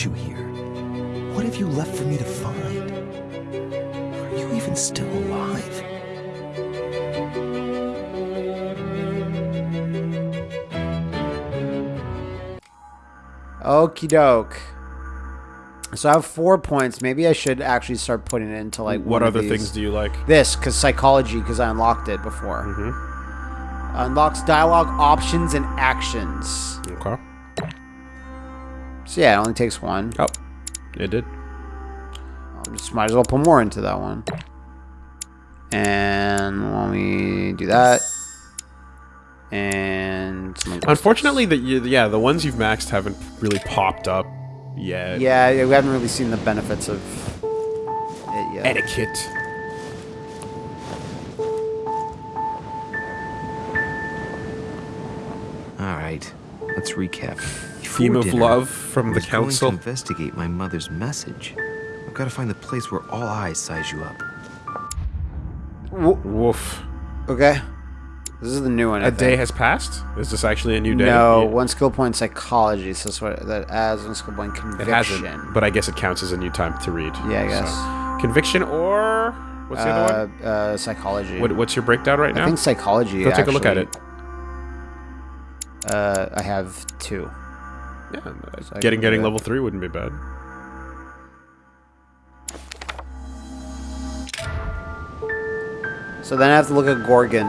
brought you here? What have you left for me to find? Are you even still alive? Okie doke. So I have four points. Maybe I should actually start putting it into like What one of other these. things do you like? This, because psychology, because I unlocked it before. Mm-hmm. Unlocks dialogue options and actions. Okay. So yeah, it only takes one. Oh, it did. I just might as well put more into that one. And let me do that. And Unfortunately, the yeah the ones you've maxed haven't really popped up yet. yeah, we haven't really seen the benefits of it yet. Etiquette. All right, let's recap. Theme of dinner, love from the was going council. to investigate my mother's message. I've got to find the place where all eyes size you up. Woof. Okay. This is the new one. I A day think. has passed. Is this actually a new day? No, Yeah. one skill point psychology. So that's what that adds one skill point It conviction. hasn't, but I guess it counts as a new time to read. Yeah, I guess. So. Conviction or what's the other one? uh, uh, psychology. What, what's your breakdown right now? I think psychology. Go take a look at it. Uh, I have two. Yeah, So getting getting that. level three wouldn't be bad. So then I have to look at Gorgon,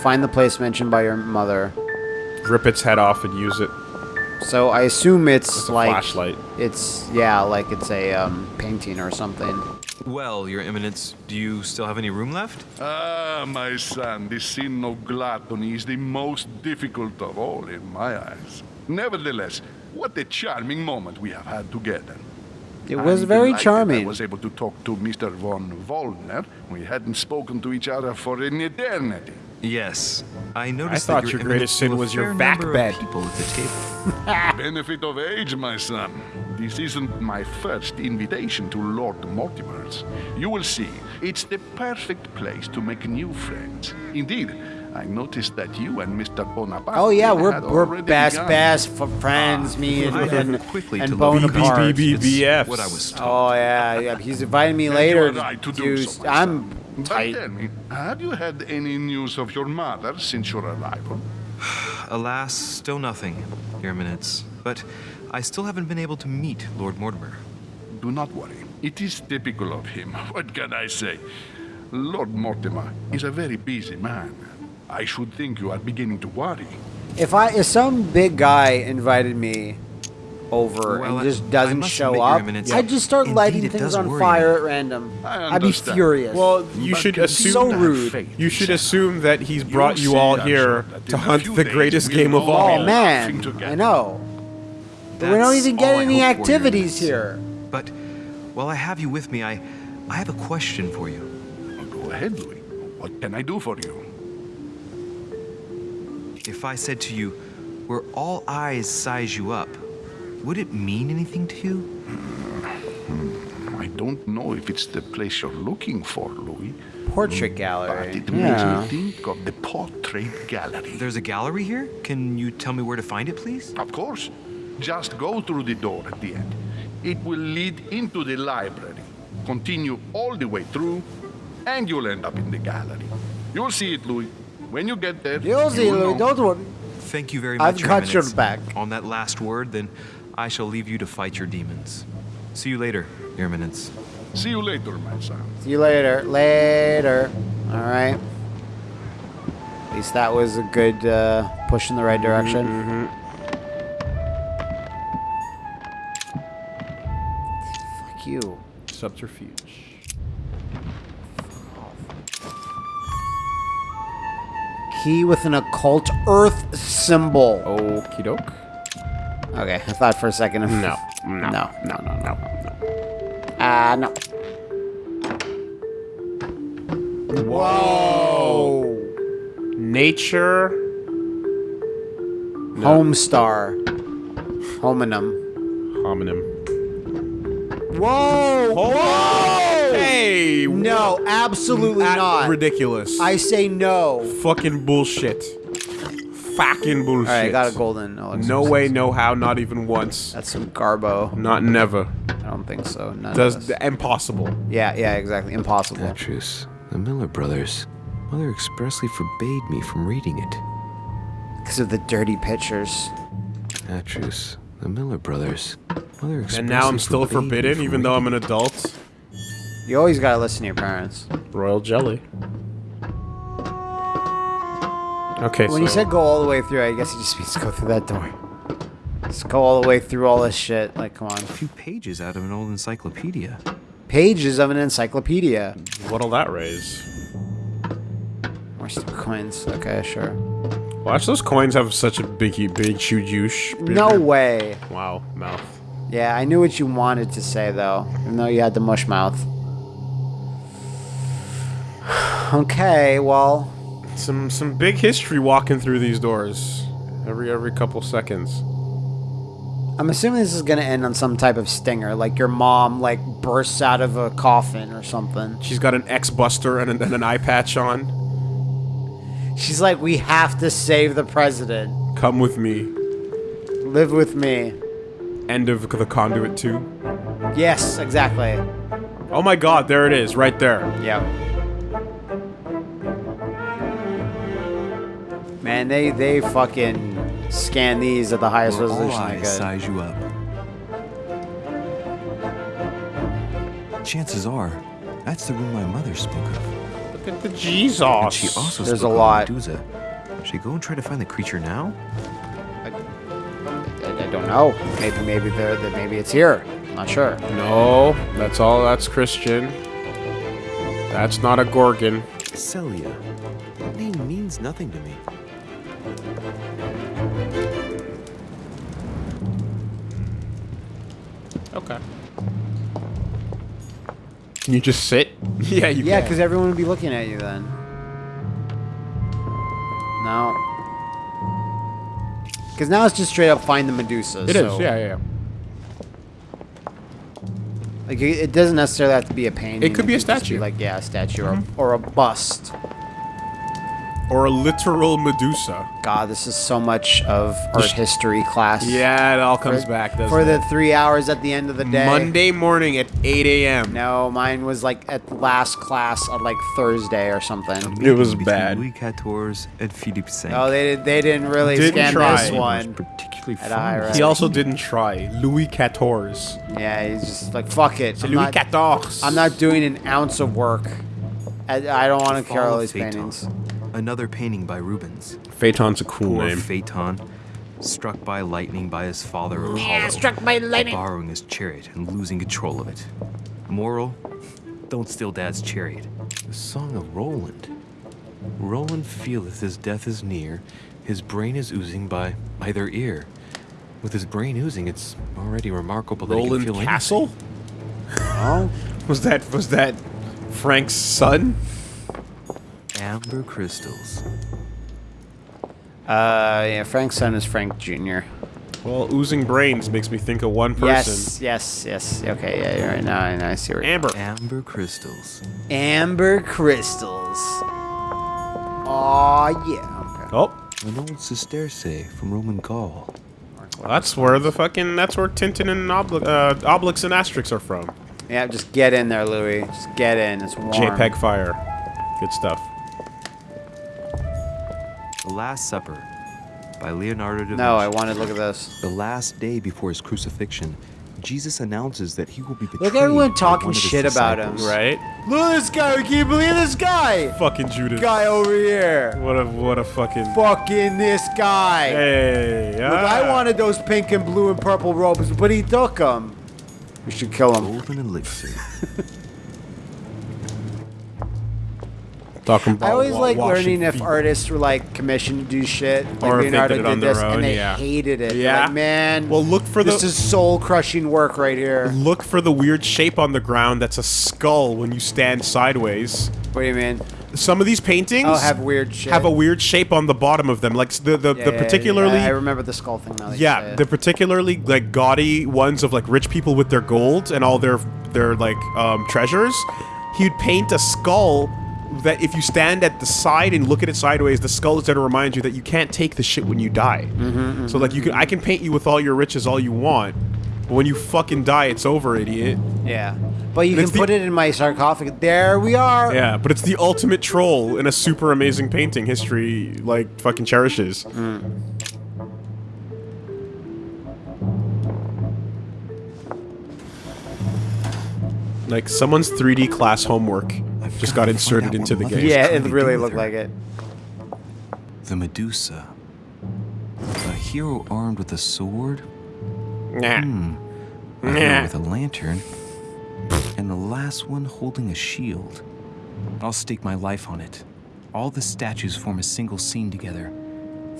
find the place mentioned by your mother. Rip its head off and use it So I assume it's as a like flashlight. it's yeah, like it's a um, painting or something. Well, Your Eminence, do you still have any room left? Ah, my son, the sin of gluttony is the most difficult of all in my eyes. Nevertheless, what a charming moment we have had together. It was I'm very charming. I was able to talk to Mr. von Vollner. We hadn't spoken to each other for an eternity. Yes. I noticed I thought that your Your greatest sin was your back number of bed. people at the table. Benefit of age, my son. This isn't my first invitation to Lord Mortimer's. You will see, it's the perfect place to make new friends. Indeed, I noticed that you and Mr. Bonaparte. Oh yeah, we're had we're best begun. best for friends, Ah, me and I and, quickly and to love Bonaparte. BB. It's BBFs. What I was told. Oh yeah, yeah. He's inviting me later. right to do so, I'm son. But tight. tell me, have you had any news of your mother since your arrival? Alas, still nothing, Your Eminence. But I still haven't been able to meet Lord Mortimer. Do not worry. It is typical of him. What can I say? Lord Mortimer is a very busy man. I should think you are beginning to worry. If I if some big guy invited me over Well, and just doesn't show up, Eminence, I'd just start indeed lighting things on fire me. at random. I I'd be furious. Well, you But should assume So rude. You should assume that he's brought you see, all here to hunt the greatest game of all all. oh man. I know. But we don't even get any hope for, Your activities here. But while I have you with me, I, I have a question for you. Go ahead, Louis. What can I do for you? If I said to you, where all eyes size you up, would it mean anything to you? Hmm. I don't know if it's the place you're looking for, Louis, Portrait hmm. gallery. but gallery. it makes me think of the portrait gallery. There's a gallery here? Can you tell me where to find it, please? Of course. Just go through the door at the end. It will lead into the library. Continue all the way through, and you'll end up in the gallery. You'll see it, Louis. When you get there, You'll see, you'll Louis. know. Don't worry. Thank you very much. I've much, Your got your Eminence. back. On that last word, then I shall leave you to fight your demons. See you later, Your Eminence. See you later, my son. See you later. Later. All right. At least that was a good uh, push in the right direction. Mm-hmm. Fuck you. Subterfuge. Key with an occult earth symbol. Okie doke. Okay, I thought for a second. Of, No. no, no, no, no, no. Ah, no. Whoa. Nature. Homestar. Hominum. Homonym. Whoa! Whoa! Hey! No, absolutely At- not. Ridiculous. I say no. Fucking bullshit. fucking bullshit. All right, I got a golden. elixir. No way, no how, not even once. That's some garbo. Not never. I don't think so. None of Does this. impossible. Yeah, yeah, exactly. Impossible. Petrus, the Miller brothers. Mother expressly forbade me from reading it. Because of the dirty pictures. Petrus, the Miller brothers. Mother expressly And now I'm still forbade me forbidden, from even though I'm reading an adult. You always gotta listen to your parents. Royal jelly. Okay, When you said go all the way through, I guess it just means go through that door. Just go all the way through all this shit. Like, come on. A few pages out of an old encyclopedia. Pages of an encyclopedia. what'll that raise? More stupid coins. Okay, sure. Watch those coins have such a big, big, huge use. No way. Wow, mouth. Yeah, I knew what you wanted to say though, even though you had the mush mouth. Okay, well, Some some big history walking through these doors. Every every couple seconds. I'm assuming this is gonna end on some type of stinger, like your mom like bursts out of a coffin or something. She's got an X Buster and, an- and an eye patch on. She's like, "We have to save the president. Come with me. Live with me." End of the conduit two. Yes, exactly. Oh my god, there it is, right there. Yep. Man, they they fucking scan these at the highest Where all resolution they eyes could. size you up. Chances are, that's the room my mother spoke of. Look at the Jesus. And she also There's spoke a lot. Medusa. Should we go and try to find the creature now? I, I don't know. Maybe maybe they're that maybe it's here. Not sure. No, that's all. That's Christian. That's not a Gorgon. Celia. That name means nothing to me. Okay. Can you just sit? yeah, you Yeah, because everyone would be looking at you then. No. Because now it's just straight up find the Medusa. It is. so, Yeah, yeah. yeah. Like it, it doesn't necessarily have to be a painting. It could be a just be statue. Mm-hmm. like yeah, a statue or, or a bust. Or a literal Medusa. God, this is so much of art history class. Yeah, it all comes For- back, doesn't for it? the three hours at the end of the day. Monday morning at 8 a.m. No, mine was like at the last class on like Thursday or something. It was Between bad. Louis XIV and Philippe V. Oh, they they didn't really Didn't scan try. this one. particularly At a high fond. He also didn't try. Louis XIV. Yeah, he's just like fuck it. I'm Louis not, XIV. I'm not doing an ounce of work. I, I don't want to Fall carry all these Phaeton. paintings. Another painting by Rubens. Phaeton's a cool Poor name. Phaeton, struck by lightning by his father Apollo. struck by lightning. Borrowing his chariot and losing control of it. Moral: Don't steal Dad's chariot. The song of Roland. Roland feeleth his death is near. His brain is oozing by either ear. With his brain oozing, it's already remarkable that he Roland can feel Castle? Oh, Was that was that Frank's son? Anything. Amber crystals. uh, yeah. Frank's son is Frank Jr. Well, oozing brains makes me think of one person. Yes, yes, yes. Okay, yeah, you're right now. I. I see where Amber. Amber crystals. Amber crystals. Oh yeah. Okay. Oh, An old sesterce from Roman Gaul. that's where the fucking that's where Tintin and Obli- uh, Obelix and Asterix are from. Yeah, just get in there, Louis. Just get in. It's warm. JPEG Fire. Good stuff. The Last Supper by Leonardo da Vinci. No, I Vinci. wanted to look at this. The last day before his crucifixion, Jesus announces that he will be betrayed. Look everyone talking one of shit about him. Right? Look at this guy. Can you believe this guy? Fucking Judas. Guy over here. What a what a fucking. Fucking this guy. Hey. Look, ah. I wanted those pink and blue and purple robes, but he took them. We should kill him. Golden elixir. Talking about I always wa- like washing learning if feet. artists were like commissioned to do shit. Like Or if they Leonardo did it on did their this, own, and they yeah. hated it. They're Yeah. Like, man. Well, look for this the is soul crushing work right here. look for the weird shape on the ground. That's a skull when you stand sideways. What do you mean? Some of these paintings Oh, have weird shit. have a weird shape on the bottom of them, like s- the the, Yeah, the yeah, particularly. yeah, I remember the skull thing now. that you say Yeah, it. the particularly like gaudy ones of like rich people with their gold and all their their like um, treasures. He'd paint a skull that if you stand at the side and look at it sideways, the skull is there to remind you that you can't take the shit when you die. Mm-hmm, So like you can, I can paint you with all your riches all you want, but when you fucking die, it's over, idiot. Yeah. But you And can put it in my sarcophagus. There we are. Yeah, but it's the ultimate troll in a super amazing painting history like fucking cherishes. Like someone's 3D class homework just got inserted into the game. Yeah, it really looked like it. The Medusa. A hero armed with a sword, Nah. Hmm. a hero with a lantern, and the last one holding a shield. I'll stake my life on it. All the statues form a single scene together.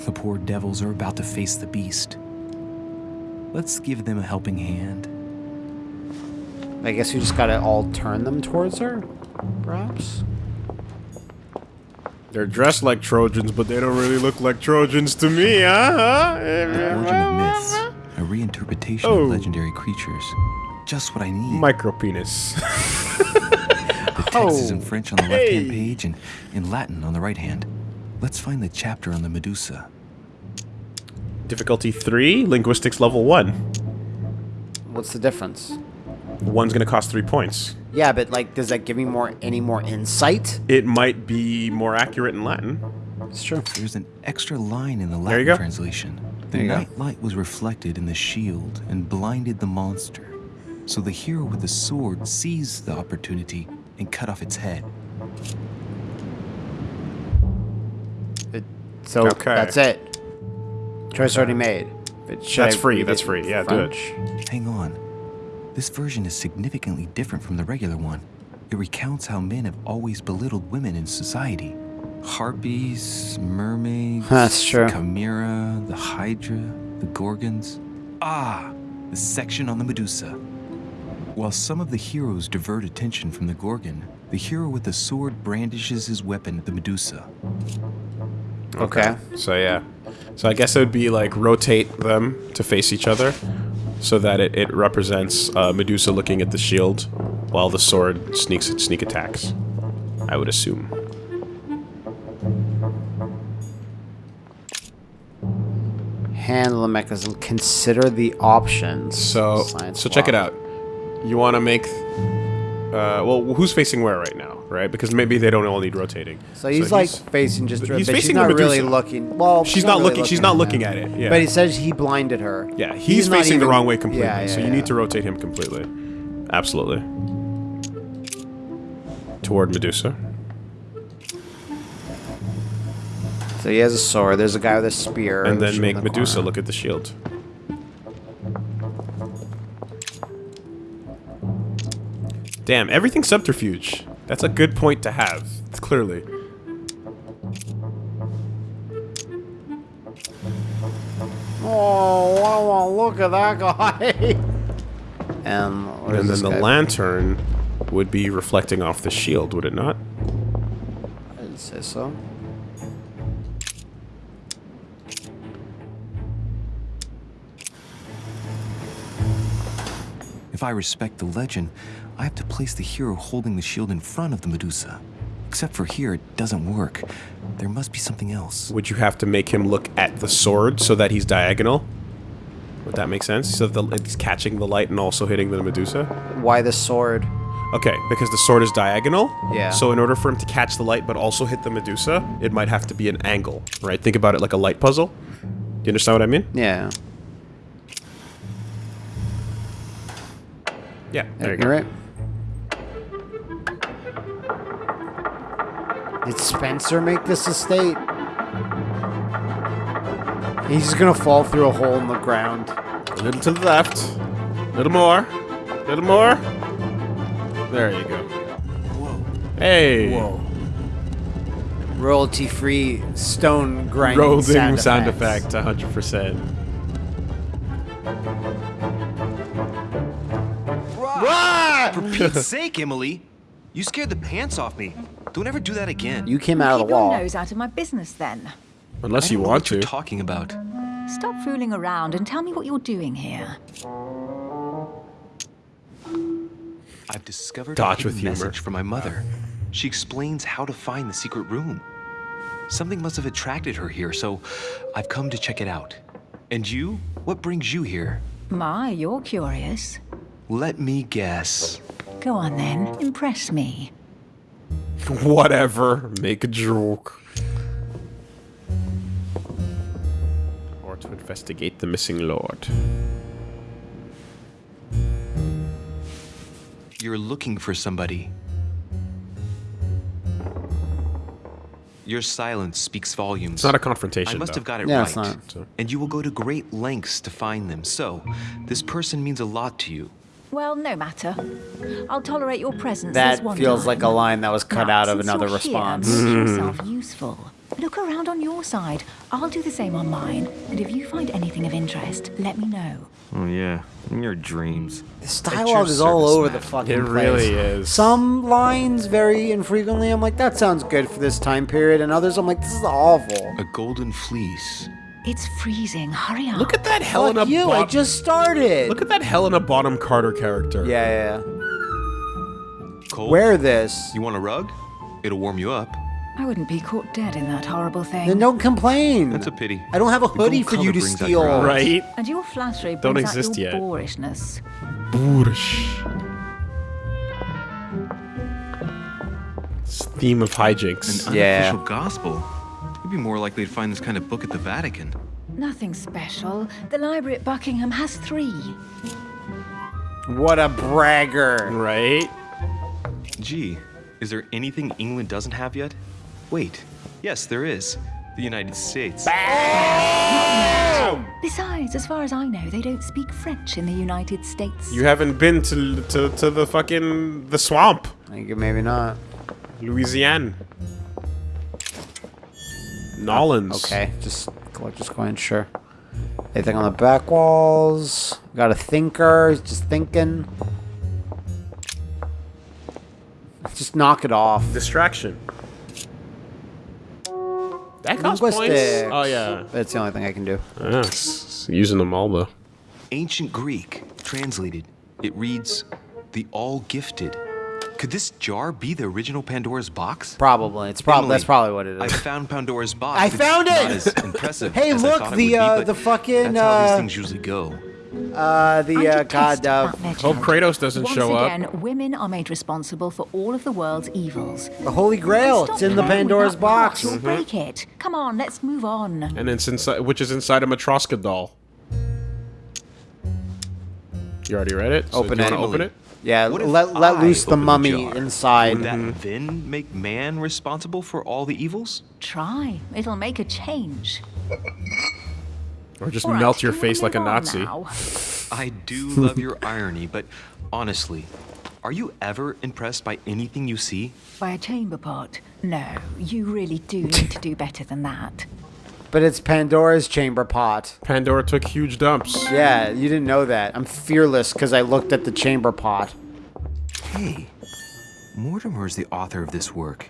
The poor devils are about to face the beast. Let's give them a helping hand. I guess you just gotta all turn them towards her, perhaps. They're dressed like Trojans, but they don't really look like Trojans to me, huh? The origin of myths, a reinterpretation Oh. of legendary creatures. Just what I need. Micro penis. The text is in Oh. French on the left-hand page and in Latin on the right hand. Let's find the chapter on the Medusa. Difficulty 3, linguistics level 1. What's the difference? One's gonna cost 3 points. Yeah, but like, does that give me more any more insight? It might be more accurate in Latin. It's true. There's an extra line in the There you Latin go. translation. The There you go. night light was reflected in the shield and blinded the monster. So the hero with the sword seized the opportunity and cut off its head. It, so Okay. that's it. Choice already made. But That's I free, that's free. in Yeah, do it. French? Hang on. This version is significantly different from the regular one. It recounts how men have always belittled women in society. Harpies, mermaids, That's true. Chimera, the Hydra, the Gorgons. Ah, the section on the Medusa. While some of the heroes divert attention from the Gorgon, the hero with the sword brandishes his weapon at the Medusa. Okay. So yeah. So I guess it would be like rotate them to face each other so that it, it represents uh, Medusa looking at the shield while the sword sneaks at sneak attacks. I would assume. Handle the mechanism. Consider the options. So Science so check it out. You want to make uh, well, who's facing where right now, right? Because maybe they don't all need rotating. So he's like facing just. he's but she's facing not the really looking. Well, She's not really looking- she's not looking at it, yeah. But he says he blinded her. Yeah, he's, not facing the wrong way completely. Yeah, yeah, so you need to rotate him completely. Absolutely. Toward Medusa. So he has a sword. There's a guy with a spear. And then make the Medusa corner. look at the shield. Damn, everything's subterfuge. That's a good point to have, clearly. Oh, wow, wow, look at that guy. and And then the guy? lantern would be reflecting off the shield, would it not? I didn't say so. If I respect the legend, I have to place the hero holding the shield in front of the Medusa. Except for here, it doesn't work. There must be something else. Would you have to make him look at the sword so that he's diagonal? Would that make sense? So that the, it's catching the light and also hitting the Medusa? Why the sword? Okay, because the sword is diagonal. Yeah. So in order for him to catch the light but also hit the Medusa, it might have to be an angle, right? Think about it like a light puzzle. Do you understand what I mean? Yeah. Yeah. There you You're go. right. Did Spencer make this estate? He's just gonna fall through a hole in the ground. A little to the left. A little more. A little more. There you go. Whoa. Hey. Whoa. Royalty-free stone grinding Rolling sound, sound, effects. effect, 100%. For Pete's sake, Emily! You scared the pants off me. Don't ever do that again. You came out of Keep your nose out of my business then. Unless you don't know want what you're to. talking about. Stop fooling around and tell me what you're doing here. I've discovered Dodge a with hidden humor. message from my mother. She explains how to find the secret room. Something must have attracted her here, so I've come to check it out. And you? What brings you here? My, you're curious. Let me guess. Go on then, impress me. Whatever. Make a joke. Or to investigate the missing lord. You're looking for somebody. Your silence speaks volumes. It's not a confrontation. I must though. have got it Yeah, right. it's not. And you will go to great lengths to find them. So, this person means a lot to you. Well, no matter. I'll tolerate your presence That this one feels time. like a line that was cut Now, out of since another you're here, response. make Hmm. yourself useful. Look around on your side. I'll do the same on mine. And if you find anything of interest, let me know. Oh, yeah. In your dreams. This At your dialogue is all service, over the madam. fucking It place. really is. Some lines very infrequently I'm like, that sounds good for this time period, and others I'm like, this is awful. A golden fleece. It's freezing. Hurry up. Look at that Helena Fuck you, I just started. Look at that Helena Bonham Carter character. yeah, yeah, yeah. Cold? Wear this. You want a rug? It'll warm you up. I wouldn't be caught dead in that horrible thing. Then don't complain. That's a pity. I don't have a The hoodie for you to brings out steal. Right? And your flattery brings Don't out exist your yet. boorishness. Boorish. It's theme of hijinks. An Yeah. unofficial gospel. You'd be more likely to find this kind of book at the Vatican. Nothing special. The library at Buckingham has three. What a bragger. Right? Gee, is there anything England doesn't have yet? Wait, yes, there is. The United States. Besides, as far as I know, they don't speak French in the United States. You haven't been to, to, to the fucking the swamp, I think maybe not. Louisiana. Nolans. Oh, okay, just collector's coin, sure. Anything on the back walls? Got a thinker, he's just thinking. Just knock it off. Distraction. That costs points. Oh yeah. That's the only thing I can do. Yeah, it's- it's using them all though. Ancient Greek, translated. It reads, the all gifted. Could this jar be the original Pandora's box? Probably. It's probably that's probably what it is. I found Pandora's box. I but found it's it! Not as impressive Hey, as look, thought the, would be, uh, the fucking, That's how these uh, things usually go. Uh, the uh, god of that legend. Hope Kratos doesn't Once show up. again, women are made responsible for all of the world's evils. the Holy Grail. It's in the Pandora's that pot, box. You'll break it. Come on, let's move on. And it's inside, which is inside a Matroska doll. You already read it. So Open do you it. wanna Open it. Yeah, What let, let loose the open the mummy inside. Would that Mm-hmm. then make man responsible for all the evils? Try. It'll make a change. Or just All right, melt your face like a Nazi. I do love your irony, but honestly, are you ever impressed by anything you see? By a chamber pot? No, you really do need to do better than that. But it's Pandora's chamber pot. Pandora took huge dumps. Yeah, you didn't know that. I'm fearless because I looked at the chamber pot. Hey, Mortimer is the author of this work.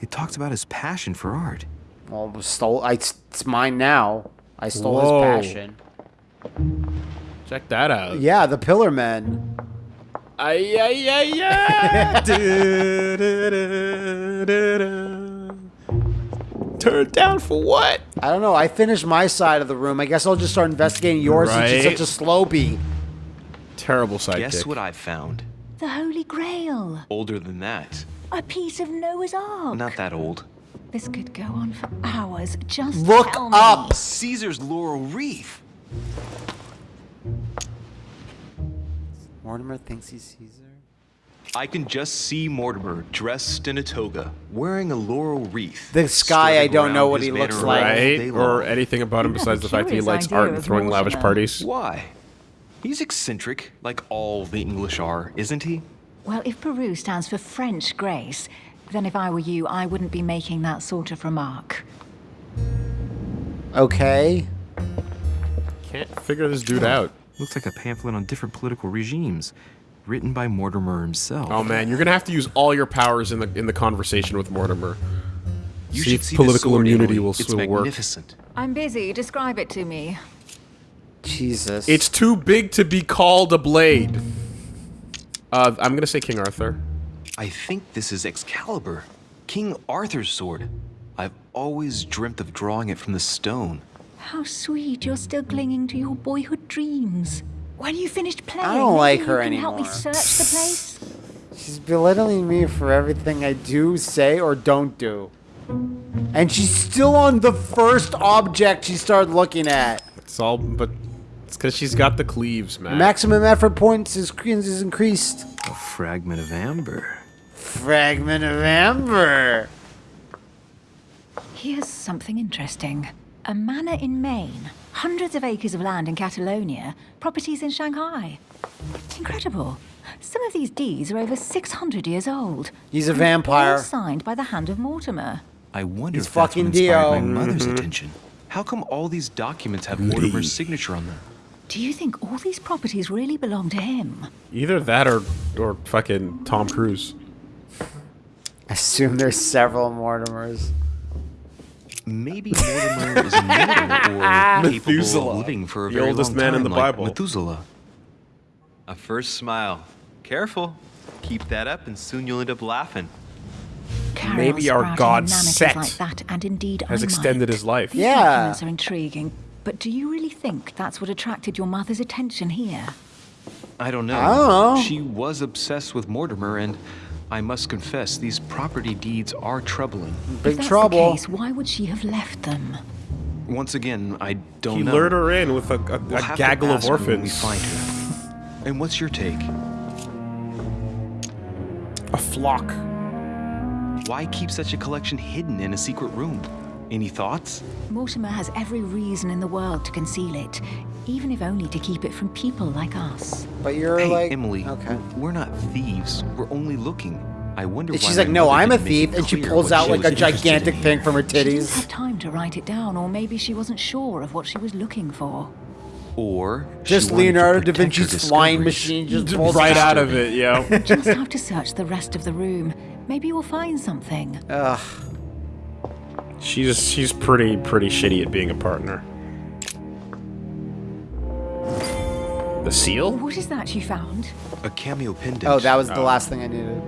It talks about his passion for art. Well, it stole. I, it's mine now. I stole Whoa. his passion. Check that out. Yeah, the Pillar Men. Ay, ay, ay, ay. Turned down for what? I don't know. I finished my side of the room. I guess I'll just start investigating yours since Right. you're such a slowbie. Terrible sidekick. Guess what I found? The Holy Grail. Older than that. A piece of Noah's Ark. Not that old. This could go on for hours. Just Look tell me. up. Caesar's laurel wreath. Mortimer thinks he's Caesar. I can just see Mortimer dressed in a toga, wearing a laurel wreath. This guy, I don't know what he looks like. all Right? day Or anything about him besides the fact that he likes art and throwing lavish parties. Why? He's eccentric, like all the English are, isn't he? Well, if Peru stands for French grace, then if I were you, I wouldn't be making that sort of remark. Okay. Can't figure this dude out. Looks like a pamphlet on different political regimes, written by Mortimer himself. Oh man, you're gonna have to use all your powers in the in the conversation with Mortimer. you see should if see political sword, immunity Emily. will It's still work. magnificent. I'm busy. Describe it to me. Jesus. It's too big to be called a blade. Uh, I'm gonna say King Arthur. I think this is Excalibur, King Arthur's sword. I've always dreamt of drawing it from the stone. How sweet you're still clinging to your boyhood dreams. When you finished playing, I don't maybe like you her can help me search the place. She's belittling me for everything I do, say, or don't do. And she's still on the first object she started looking at. It's all, but it's because she's got the cleaves, man. Maximum effort points is, is increased. A fragment of amber. Fragment of amber. Here's something interesting. A manor in Maine, hundreds of acres of land in Catalonia, properties in Shanghai. Incredible. Some of these deeds are over 600 years old. He's a and vampire. Signed by the hand of Mortimer. I wonder He's if that's what inspired Dio. my mother's mm-hmm. attention. How come all these documents have Mortimer's signature on them? Do you think all these properties really belong to him? Either that or or fucking Tom Cruise. I assume there's several Mortimers. Maybe Mortimer is immortal or capable Methuselah, of living for a the very oldest long man in the like Bible. Methuselah. A first smile. Careful. Keep that up, and soon you'll end up laughing. Carol Maybe our god Set like that, and indeed Has I extended might. his life. These Yeah. documents are intriguing, but do you really think that's what attracted your mother's attention here? I don't know. I don't know. She was obsessed with Mortimer, and I must confess, these property deeds are troubling. Big if that's trouble. the case, why would she have left them? Once again, I don't He know. lured her in with a, a, We'll a have to gaggle of ask her when we orphans. find her. And what's your take? A flock. Why keep such a collection hidden in a secret room? Any thoughts? Mortimer has every reason in the world to conceal it, even if only to keep it from people like us. But you're hey, like Emily. Okay. We're not thieves. We're only looking. I wonder And she's my like, no, I'm a thief, and she pulls out she like a gigantic thing from her titties. She didn't have time to write it down, or maybe she wasn't sure of what she was looking for. Or Just Leonardo da Vinci's flying machine just pulls Right out. out of it, yo. Just have to search the rest of the room. Maybe we'll find something. Ugh. She's she's pretty pretty shitty at being a partner. The seal? What is that you found? A cameo pendant. Oh, that was the oh. last thing I needed.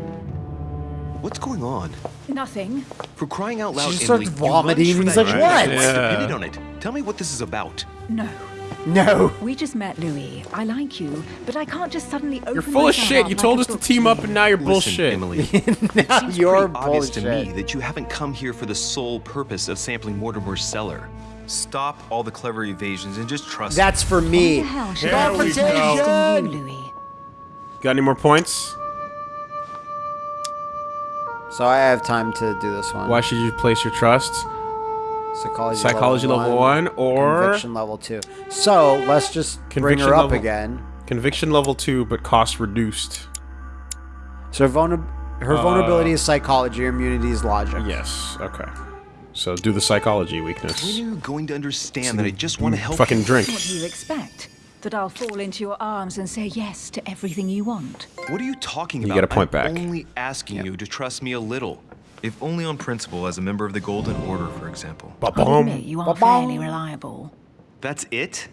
What's going on? Nothing. For crying out loud, just Emily, starts you vomiting, lunged and for he's that like, "What?" and Yeah. depended on it. Tell me what this is about. No. No. We just met, Louis. I like you, but I can't just suddenly open You're full of shit. You like told a us to team up and now you're Listen, bullshit. Emily. now Seems you're pretty obvious to me that you haven't come here for the sole purpose of sampling Mortimer's cellar. Stop all the clever evasions and just trust That's for me. Why the hell should Here I we be go. you, Louis? Got any more points? So I have time to do this one. Why should you place your trust? Psychology, Psychology level one or conviction level two. So let's just bring Conviction her up level- again. conviction level two, but cost reduced. So her, vulner- her uh, vulnerability is psychology, her immunity is logic. Yes. Okay. So do the psychology When weakness. are you going to understand that I just want to help Fucking you? drink. What do you expect? That I'll fall into your arms and say yes to everything you want? What are you talking about? You about? get a point I'm back. only asking you to trust me a little. If only on principle as a member of the Golden Order, for example. I'll Ba-bum. admit you are Ba-bum. fairly reliable. That's it?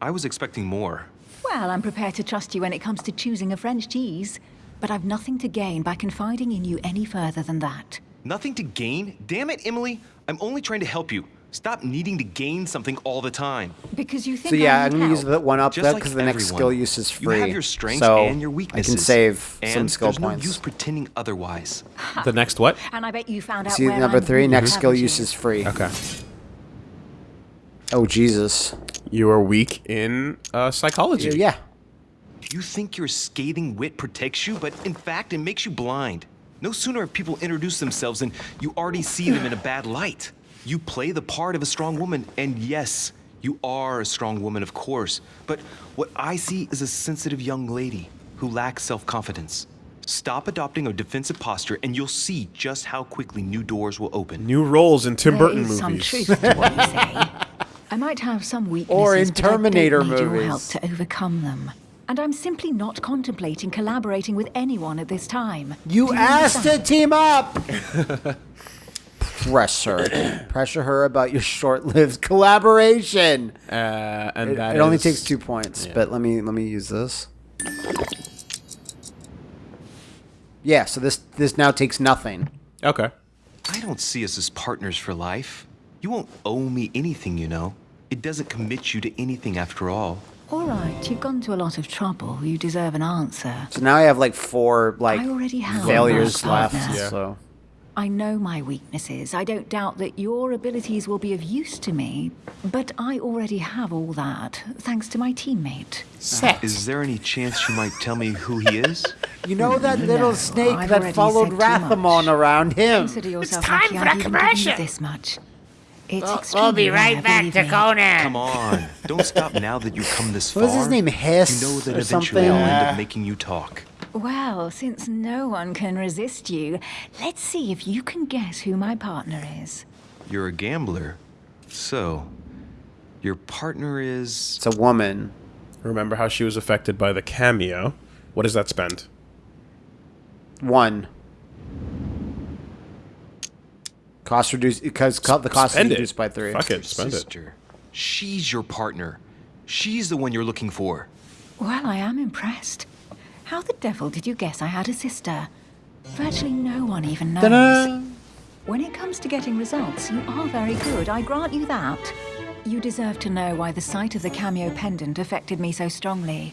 I was expecting more. Well, I'm prepared to trust you when it comes to choosing a French cheese, but I've nothing to gain by confiding in you any further than that. Nothing to gain? Damn it, Emily. I'm only trying to help you. Stop needing to gain something all the time. Because you think So yeah, I I'm gonna use help. the one up Just there like because the next everyone. skill use is free. You have your strengths so and your weaknesses. I can save and some skill there's points. no use pretending otherwise. The next what? And I bet you found out See where number I'm three. weak, Next skill haven't use is free. Okay. Oh Jesus. You are weak in uh, psychology. Yeah. You think your scathing wit protects you, but in fact, it makes you blind. No sooner have people introduced themselves than you already see them in a bad light. You play the part of a strong woman, and yes, you are a strong woman, of course. But what I see is a sensitive young lady who lacks self confidence. Stop adopting a defensive posture, and you'll see just how quickly new doors will open. New roles in Tim There Burton is some movies. truth to what you say. I might have some weaknesses, Or in Terminator but I don't Terminator need your help to overcome them. And I'm simply not contemplating collaborating with anyone at this time. You Do asked to team up. Pressure. Pressure her about your short-lived collaboration. Uh, and It, that it only takes two points, yeah. but let me let me use this. Yeah, so this this now takes nothing. Okay. I don't see us as partners for life. You won't owe me anything, you know. It doesn't commit you to anything after all. All right, you've gone to a lot of trouble. You deserve an answer. So now I have like four like I already have failures left. Yeah. So I know my weaknesses. I don't doubt that your abilities will be of use to me, but I already have all that, thanks to my teammate. Set. Is there any chance you might tell me who he is? you know that little No, snake I've that followed Rathamon around him. Consider yourself time lucky for I've a even given you commercial. this much. It's We'll, we'll be right rare, back to me. Conan. Come on. Don't stop now that you've come this far. What was his name, Hiss You know that or eventually something? I'll end Uh, up making you talk. Well, since no one can resist you, let's see if you can guess who my partner is. You're a gambler. So, your partner is. It's a woman. Remember how she was affected by the cameo? What does that spend? One. Cost reduced because co- the cost is Spend it. reduced by three. Fuck it, spend it. sister. She's your partner. She's the one you're looking for. Well, I am impressed. How the devil did you guess I had a sister? Virtually no one even knows. When it comes to getting results, you are very good, I grant you that. You deserve to know why the sight of the cameo pendant affected me so strongly.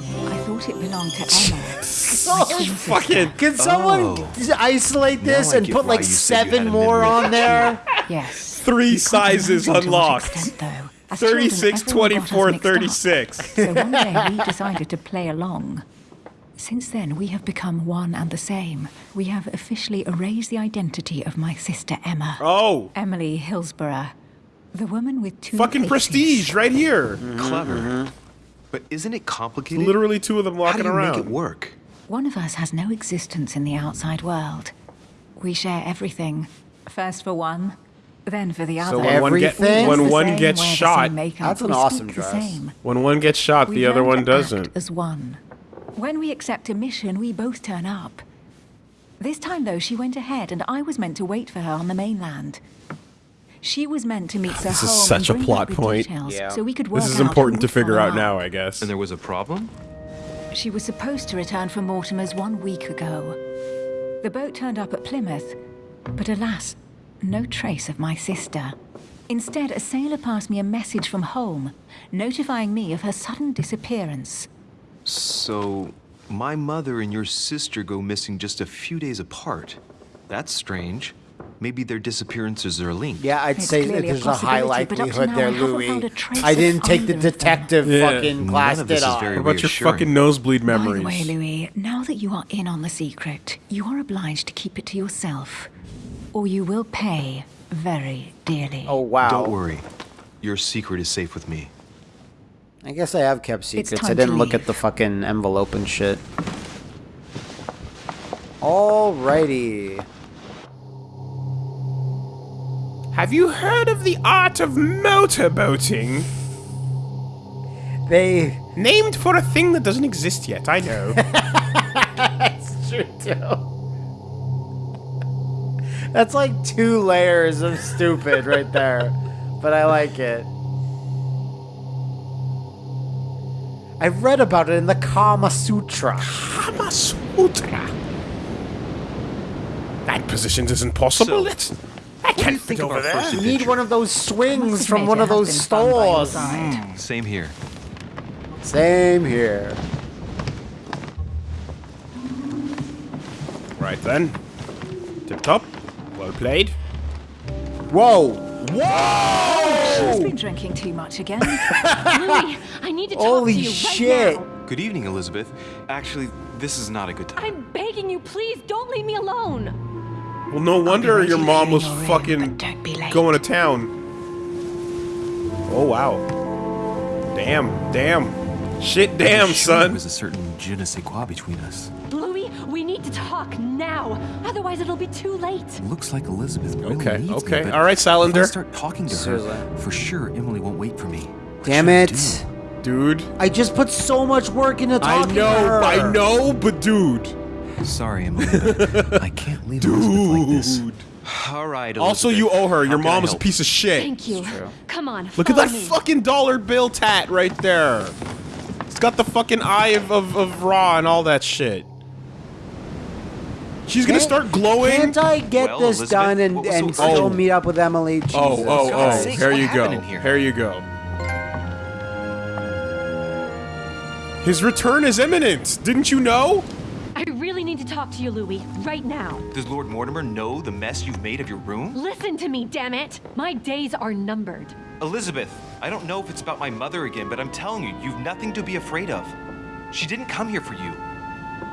I thought it belonged to Emma. my twin oh, sister. Fucking. Can someone Oh. isolate this Now and put like you said you had seven more on there? Yes. Three You sizes imagine to unlocked. extent, though. As 36, everyone 24, mixed up. 36. So one day we decided to play along. Since then, we have become one and the same. We have officially erased the identity of my sister Emma. Oh, Emily Hillsborough. The woman with two fucking faces. prestige right here. Mm-hmm, Clever. Mm-hmm. But isn't it complicated? Literally two of them walking around. How walking do you around. make it work? One of us has no existence in the outside world. We share everything. First for one, then for the other. when one, get, Everything? when We're one gets shot, That's an awesome speak dress. same. when one gets shot, We the other one doesn't. Act as one. When we accept a mission, we both turn up. This time, though, she went ahead, and I was meant to wait for her on the mainland. She was meant to meet Sir This is such a plot point. details Yeah. so we could work This is important to figure follow out now. I guess. And there was a problem? She was supposed to return from Mortimer's one week ago. The boat turned up at Plymouth, but alas, no trace of my sister. Instead, a sailor passed me a message from home, notifying me of her sudden disappearance. So, my mother and your sister go missing just a few days apart. That's strange. Maybe their disappearances are linked. Yeah, I'd It's say that clearly a there's a high possibility, but up to likelihood there, I Louis. found a trace I didn't take the either of them. detective Yeah. fucking None class of this did is on. very What about your fucking nosebleed By memories? the way, Louis, now that you are in on the secret, you are obliged to keep it to yourself, or you will pay very dearly. Oh wow. Don't worry. Your secret is safe with me. I guess I have kept secrets. I didn't look at the fucking envelope and shit. Alrighty. Have you heard of the art of motorboating? They. Named for a thing that doesn't exist yet, I know. That's true too. That's like two layers of stupid right there, but I like it. I've read about it in the Kama Sutra. Kama Sutra. That position isn't possible. So, I can't think of over our there. You need one of those swings from one of those been fun by your stores. side. Hmm, same here. Same here. Right then. Tip top. Well played. Whoa! whoa! She's been drinking too much again. Louis, I need to talk Holy to you shit. right now. Good evening, Elizabeth. Actually, this is not a good time. I'm begging you, please don't leave me alone. Well, no wonder your mom was your room, fucking but don't be late. going to town. Oh wow. Damn, damn. Shit, damn, Sure, son. There was a certain je ne sais quoi between us. Louis, we talk now. Otherwise, it'll be too late. Looks like Elizabeth really Okay, needs okay. me, All right, if I Salander. start talking to Seriously. her, for sure Emily won't wait for me. What Damn it. Dude. I just put so much work into I talking to know, her. I know, but dude. Sorry, Emily, I can't leave Elizabeth like this. Dude. All right. Also, you owe her. Your mom is a piece of shit. Thank you. Come on. Look at that me. fucking dollar bill tat right there. It's got the fucking eye of, of, of Ra and all that shit. She's gonna start glowing. Can't I get Well, this Elizabeth, done and, what was so still urgent? meet up with Emily? Oh, Jesus oh, oh. God's oh! sakes, Here what you go. happened here? Here you go. His return is imminent. Didn't you know? I really need to talk to you, Louis, right now. Does Lord Mortimer know the mess you've made of your room? Listen to me, damn it! My days are numbered. Elizabeth, I don't know if it's about my mother again, but I'm telling you, you've nothing to be afraid of. She didn't come here for you.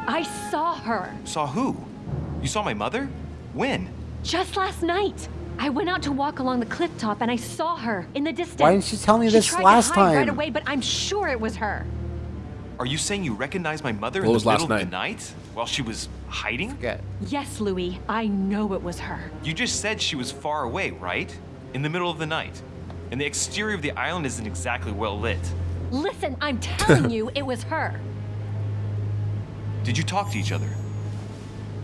I saw her Saw who? You saw my mother? When? just last night. I went out to walk along the cliff top and I saw her in the distance. Why didn't she tell me She this tried last to hide right away, but I'm sure it was her. Are you saying you recognized my mother What in was the last middle of the night while she was hiding? Good. Yes, Louis, I know it was her. You just said she was far away, right? In the middle of the night. And the exterior of the island isn't exactly well lit. Listen, I'm telling you, it was her. Did you talk to each other?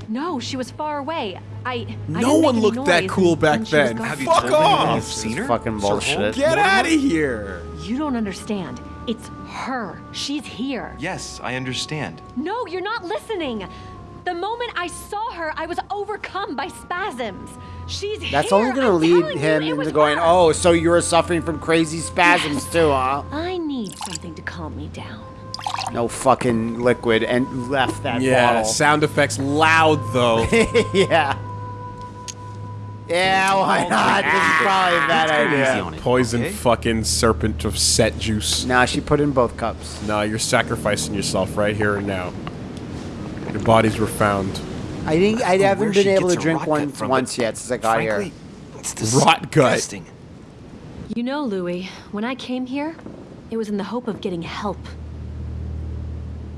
No, she was far away. I. I No didn't one any looked that cool back and then. gone. Have you Fuck off! you've seen her? Fucking Sir bullshit. Get out of here. You don't understand. It's her. She's here. Yes, I understand. No, you're not listening. The moment I saw her, I was overcome by spasms. She's here. That's here. only gonna I'm lead him you, into going, her. oh, so you were suffering from crazy spasms too, huh? I need something to calm me down. No fucking liquid and left that Yeah, bottle. sound effects loud though. yeah. Yeah, why not? This is probably a bad idea. Poison okay? fucking serpent of set juice. Nah, she put in both cups. Nah, you're sacrificing yourself right here and now. Your bodies were found. I think I Where haven't been able to drink rot one once but yet since I got Frankly, here. it's Rot gut. You know, Louis, when I came here, it was in the hope of getting help.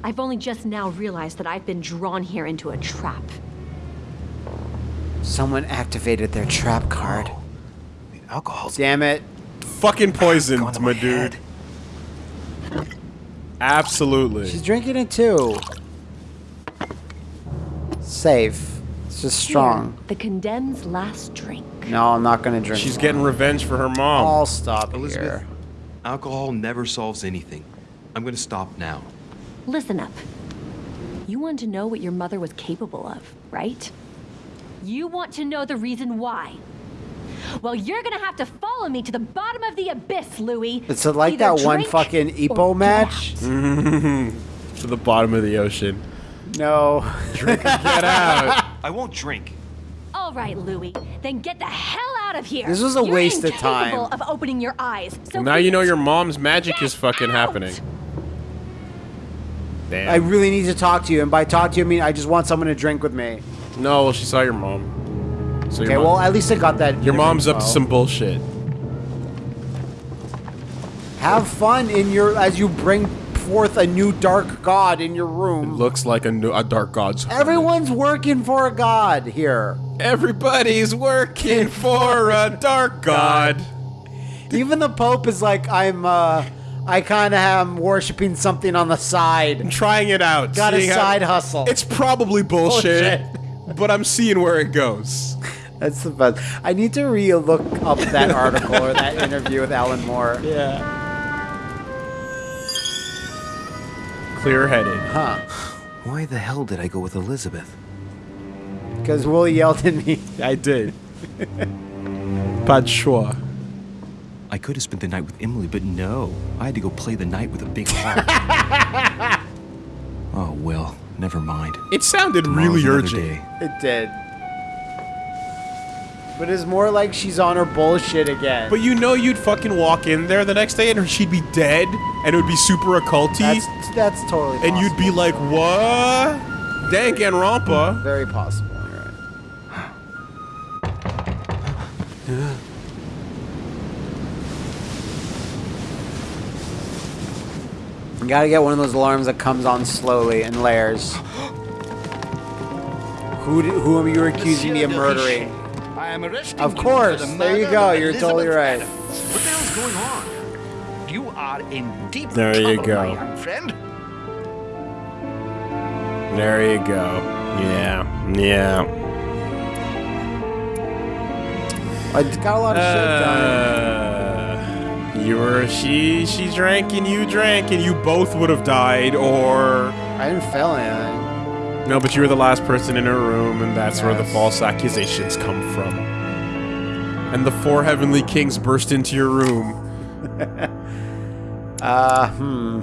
I've only just now realized that I've been drawn here into a trap. Someone activated their trap card. The alcohol's Damn it. Fucking poisoned, my my dude. head. Absolutely. She's drinking it too. Safe. It's just strong. Here, the condemned's last drink. No, I'm not gonna drink. She's more. getting revenge for her mom. I'll stop Elizabeth, here. alcohol never solves anything. I'm gonna stop now. Listen up. You want to know what your mother was capable of, right? You want to know the reason why. Well, you're gonna have to follow me to the bottom of the abyss, Louis. It's like Either that one fucking or Epo match. to the bottom of the ocean. No. Get out. I won't drink. All right, Louis. Then get the hell out of here. This was a You're waste of incapable time. of opening your eyes. So now you know your mom's magic is fucking out. happening. Damn. I really need to talk to you, and by talk to you, I mean I just want someone to drink with me. no, well, she saw your mom. So your Okay, mom- well at least I got that. your mom's up to some bullshit. Have fun in your as you bring forth a new dark god in your room. Looks like a, new, a dark god's. Everyone's working for a god here. Everybody's working for a dark god. Even the Pope is like, I'm. uh I kind of am worshiping something on the side. I'm trying it out. Got a seeing how- side hustle. It's probably bullshit, but I'm seeing where it goes. That's the best. I need to re-look up that article or that interview with Alan Moore. Yeah. Clear-headed. Huh? Why the hell did I go with Elizabeth? Because Will yelled at me. I did. Pas de choix. I could have spent the night with Emily, but no. I had to go play the night with a big heart. oh, well, never mind. It sounded Tomorrow's really urgent. day. It did. But it's more like she's on her bullshit again. But you know you'd fucking walk in there the next day and she'd be dead and it would be super occulty that's that's totally. and you'd be like, what? Dank and Rampa. very possible. You gotta get one of those alarms that comes on slowly in layers. Who d- who are you accusing me of murdering? I am arresting Of you course, for the there you go, of you're totally right. Adams. What the hell is going on? You are in deep There you trouble, go. my young friend. There you go. Yeah. Yeah. I got a lot of shit done. Uh, You were she she drank and you drank and you both would have died or I didn't fail anything. No, but you were the last person in her room, and that's where the false accusations come from. And the four heavenly kings burst into your room. Uh, hmm.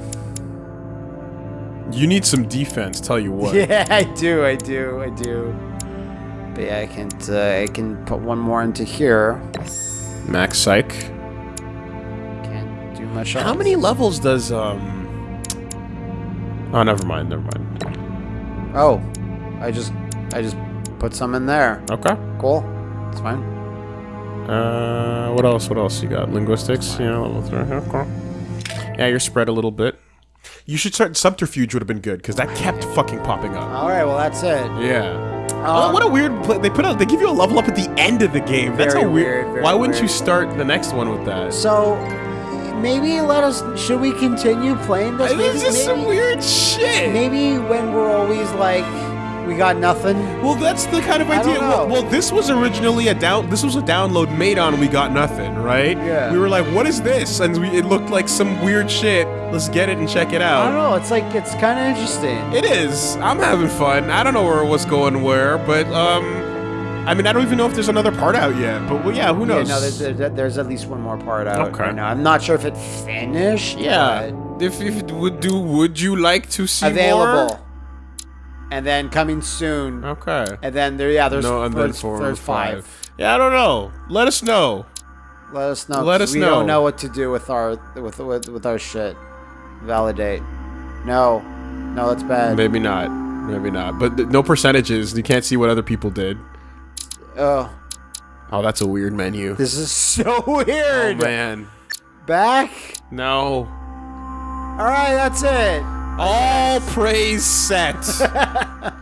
You need some defense, tell you what. Yeah, I do, I do, I do. But yeah, I can uh, I can put one more into here. Max Psych. Can't do much else. How many levels does, um... Oh, never mind, never mind. Oh, I just I just put some in there. Okay. Cool. It's fine. Uh, what else? What else you got? Linguistics? Yeah, level three. Okay. Yeah, you're spread a little bit. You should start subterfuge would have been good because that kept fucking popping up. All right, well that's it. Yeah. Um, oh, what a weird. Pl- they put out. They give you a level up at the end of the game. That's Very a weird. weird, very why wouldn't you start the next one with that? So maybe let us. Should we continue playing this? Maybe, This is some weird shit. Maybe when we're always like, we got nothing. Well, that's the kind of idea. Well, well, this was originally a down. This was a download made on We Got Nothing, right? Yeah. We were like, "What is this?" And we, it looked like some weird shit. Let's get it and check it out. I don't know. It's like it's kind of interesting. It is. I'm having fun. I don't know where what's going where, but um, I mean, I don't even know if there's another part out yet. But well, yeah, who Yeah, knows? no, there's, there's, there's at least one more part out Okay. right now. I'm not sure if it finished. yeah. If if it would do, would you like to see available. And then coming soon. Okay. And then there, yeah, there's no, and then four there's or five. Yeah, I don't know. Let us know. Let us know. Let us we know. don't know what to do with our with with, with our shit. Validate. No, no, that's bad. Maybe not. Maybe not. But th- no percentages. You can't see what other people did. Oh, Oh, that's a weird menu. this is so weird. Oh man. Back. No. All right, that's it. All praise set.